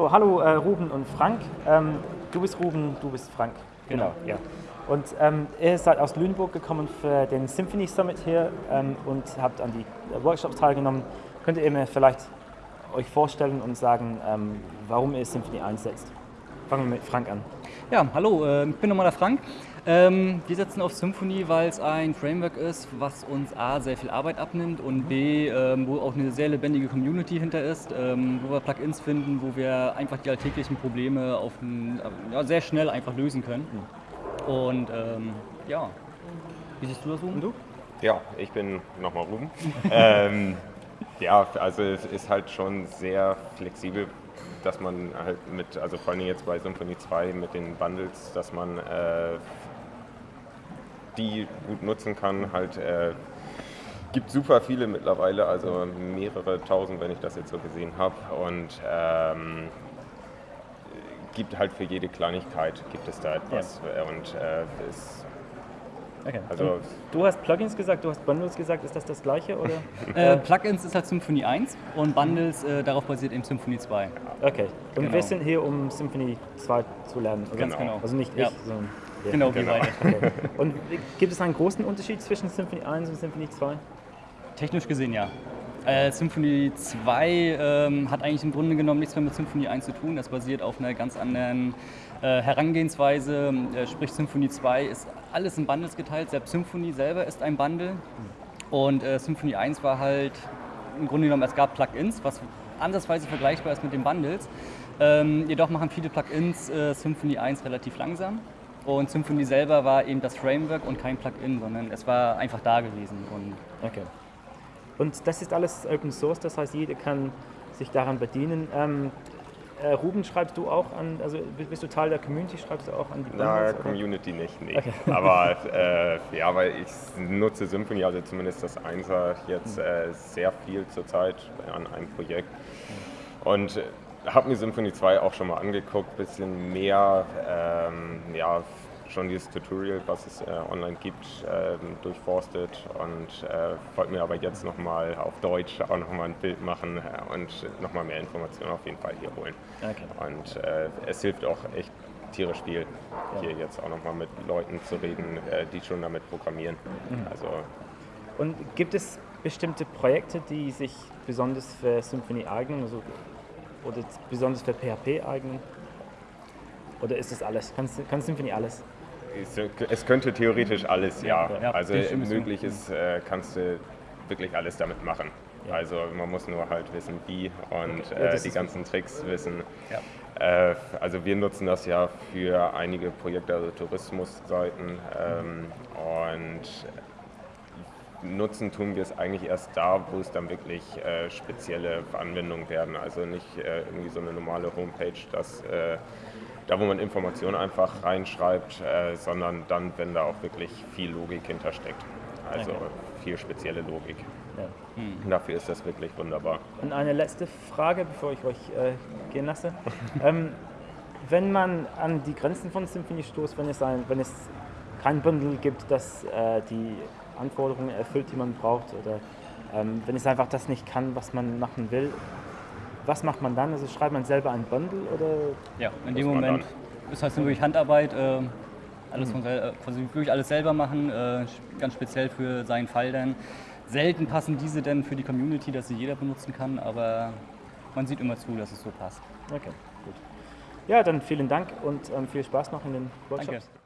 So, hallo äh, Ruben und Frank. Ähm, du bist Ruben, du bist Frank. Genau. ja. Und ähm, ihr seid aus Lüneburg gekommen für den Symphony Summit hier ähm, und habt an die Workshops teilgenommen. Könnt ihr mir vielleicht euch vorstellen und sagen, ähm, warum ihr Symphony einsetzt? Fangen wir mit Frank an. Ja, hallo, äh, ich bin nochmal der Frank. Ähm, wir setzen auf Symfony, weil es ein Framework ist, was uns A, sehr viel Arbeit abnimmt und B, ähm, wo auch eine sehr lebendige Community hinter ist, ähm, wo wir Plugins finden, wo wir einfach die alltäglichen Probleme auf ein, ja, sehr schnell einfach lösen können. Und ähm, ja, wie siehst du das, Ruben? du? Ja, ich bin nochmal Ruben. ähm, ja, also es ist halt schon sehr flexibel, dass man halt mit, also vor allem jetzt bei Symphony 2 mit den Bundles, dass man äh, die gut nutzen kann. Halt äh, gibt super viele mittlerweile, also mehrere tausend, wenn ich das jetzt so gesehen habe. Und ähm, gibt halt für jede Kleinigkeit gibt es da etwas. Ja. Und äh, ist Okay. Also du hast Plugins gesagt, du hast Bundles gesagt, ist das das gleiche oder? äh, Plugins ist halt Symfony 1 und Bundles äh, darauf basiert eben Symfony 2. Okay. Und genau. wir sind hier, um Symfony 2 zu lernen, oder? Ganz genau. Also nicht ja. ich, sondern ja. Genau, wir genau. beide. Okay. Und gibt es einen großen Unterschied zwischen Symfony 1 und Symfony 2? Technisch gesehen ja. Äh, Symfony 2 ähm, hat eigentlich im Grunde genommen nichts mehr mit Symfony 1 zu tun. Das basiert auf einer ganz anderen äh, Herangehensweise. Äh, sprich, Symfony 2 ist alles in Bundles geteilt. Selbst Symfony selber ist ein Bundle. Und äh, Symfony 1 war halt im Grunde genommen, es gab Plugins, was andersweise vergleichbar ist mit den Bundles. Ähm, jedoch machen viele Plugins äh, Symfony 1 relativ langsam. Und Symfony selber war eben das Framework und kein Plugin, sondern es war einfach da gewesen. Und okay. Und das ist alles Open Source, das heißt, jeder kann sich daran bedienen. Ähm, äh, Ruben, schreibst du auch an, also bist du Teil der Community, schreibst du auch an die Bundles, Na, Community nicht, nee. Okay. Aber äh, ja, weil ich nutze Symfony, also zumindest das Einser jetzt mhm. äh, sehr viel zurzeit an einem Projekt. Und habe mir Symfony 2 auch schon mal angeguckt, bisschen mehr ähm, ja, schon dieses Tutorial, was es äh, online gibt, äh, durchforstet und äh, wollte mir aber jetzt nochmal auf Deutsch auch nochmal ein Bild machen äh, und nochmal mehr Informationen auf jeden Fall hier holen. Okay. Und äh, es hilft auch echt tierisch viel, ja. hier jetzt auch nochmal mit Leuten zu reden, äh, die schon damit programmieren. Mhm. Also, und gibt es bestimmte Projekte, die sich besonders für Symfony eignen also, oder besonders für PHP eignen? Oder ist das alles? Kann, kann Symfony alles? Es könnte theoretisch alles, ja. also möglich ist, äh, kannst du wirklich alles damit machen. Also man muss nur halt wissen, wie und äh, die ganzen Tricks wissen. Ja. Äh, also wir nutzen das ja für einige Projekte, also Tourismusseiten ähm, und nutzen tun wir es eigentlich erst da, wo es dann wirklich äh, spezielle Anwendungen werden. Also nicht äh, irgendwie so eine normale Homepage, dass äh, da wo man Informationen einfach reinschreibt, äh, sondern dann, wenn da auch wirklich viel Logik hintersteckt. Also okay. viel spezielle Logik. Ja. Hm. Dafür ist das wirklich wunderbar. Und eine letzte Frage, bevor ich euch äh, gehen lasse. ähm, wenn man an die Grenzen von Symphony stoßt, wenn es, ein, wenn es kein Bundle gibt, das äh, die Anforderungen erfüllt, die man braucht, oder ähm, wenn es einfach das nicht kann, was man machen will, was macht man dann? Also schreibt man selber ein Bundle oder? Ja, in dem Moment ist halt wirklich Handarbeit, äh, alles von äh, quasi wirklich alles selber machen, äh, ganz speziell für seinen Fall dann. Selten passen diese dann für die Community, dass sie jeder benutzen kann, aber man sieht immer zu, dass es so passt. Okay, gut. Ja, dann vielen Dank und ähm, viel Spaß noch in den Workshops. Danke.